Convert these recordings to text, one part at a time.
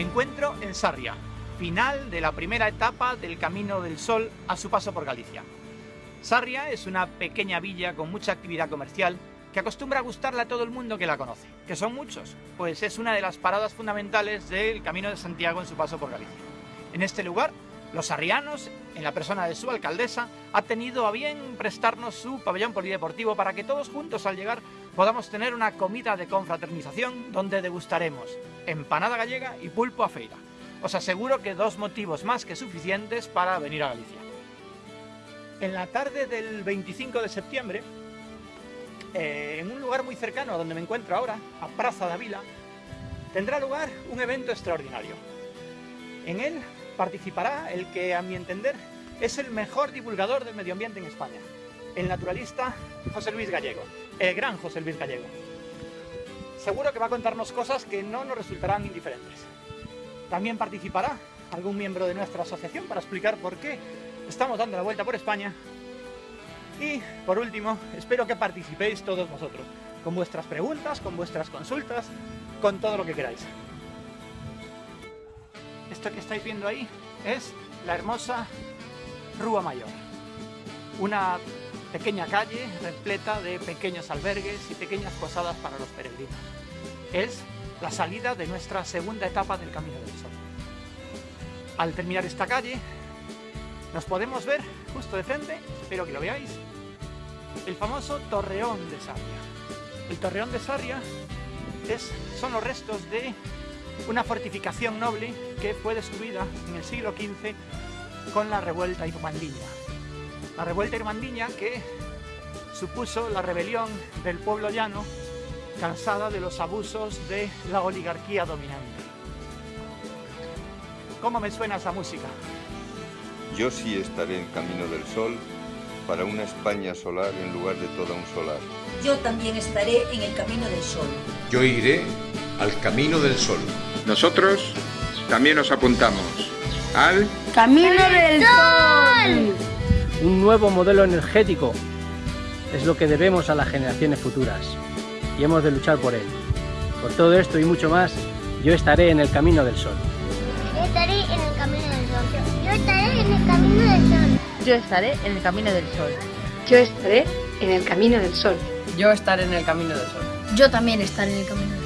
Me encuentro en Sarria, final de la primera etapa del Camino del Sol a su paso por Galicia. Sarria es una pequeña villa con mucha actividad comercial que acostumbra a gustarle a todo el mundo que la conoce, que son muchos, pues es una de las paradas fundamentales del Camino de Santiago en su paso por Galicia. En este lugar, los arrianos, en la persona de su alcaldesa, ha tenido a bien prestarnos su pabellón polideportivo para que todos juntos al llegar podamos tener una comida de confraternización donde degustaremos empanada gallega y pulpo a feira. Os aseguro que dos motivos más que suficientes para venir a Galicia. En la tarde del 25 de septiembre, eh, en un lugar muy cercano a donde me encuentro ahora, a Praza de Vila, tendrá lugar un evento extraordinario. En él participará el que, a mi entender, es el mejor divulgador del medio ambiente en España, el naturalista José Luis Gallego, el gran José Luis Gallego. Seguro que va a contarnos cosas que no nos resultarán indiferentes. También participará algún miembro de nuestra asociación para explicar por qué estamos dando la vuelta por España y, por último, espero que participéis todos vosotros, con vuestras preguntas, con vuestras consultas, con todo lo que queráis. Esto que estáis viendo ahí es la hermosa Rúa Mayor. Una pequeña calle repleta de pequeños albergues y pequeñas posadas para los peregrinos. Es la salida de nuestra segunda etapa del Camino del Sol. Al terminar esta calle, nos podemos ver justo de frente, espero que lo veáis, el famoso Torreón de Sarria. El Torreón de Sarria es, son los restos de una fortificación noble que fue destruida en el siglo XV con la revuelta irmandiña. La revuelta irmandiña que supuso la rebelión del pueblo llano cansada de los abusos de la oligarquía dominante. ¿Cómo me suena esa música? Yo sí estaré en Camino del Sol para una España solar en lugar de toda un solar. Yo también estaré en el Camino del Sol. Yo iré al Camino del Sol. Nosotros también nos apuntamos al Camino del Sol. Un nuevo modelo energético es lo que debemos a las generaciones futuras y hemos de luchar por él. Por todo esto y mucho más, yo estaré en el Camino del Sol. Yo estaré en el Camino del Sol. Yo estaré en el Camino del Sol. Yo estaré en el Camino del Sol. Yo estaré en el Camino del Sol. Yo estaré en el Camino del Sol. Yo también estaré en el Camino del Sol.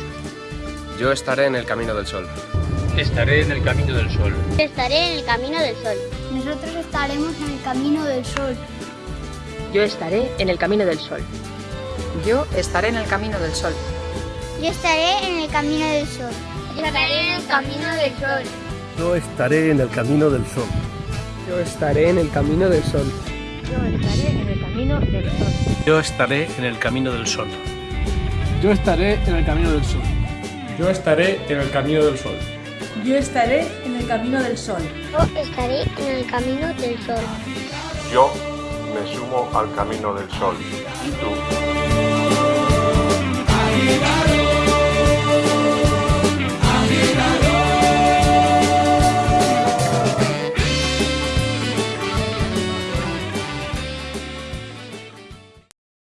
Yo estaré en el Camino del Sol. Estaré en el Camino del Sol. Estaré en el Camino del Sol. Nosotros estaremos en el Camino del Sol. Yo estaré en el Camino del Sol. Yo estaré en el Camino del Sol. Yo estaré en el Camino del Sol. Yo estaré en el Camino del Sol. Yo estaré en el Camino del Sol. Yo estaré en el Camino del Sol. Yo estaré en el Camino del Sol. Yo estaré en el Camino del Sol. Yo estaré en el Camino del Sol. Yo estaré en el Camino del Sol. Yo estaré en el Camino del Sol. Yo estaré en el Camino del Sol. Yo me sumo al Camino del Sol. ¿Y tú?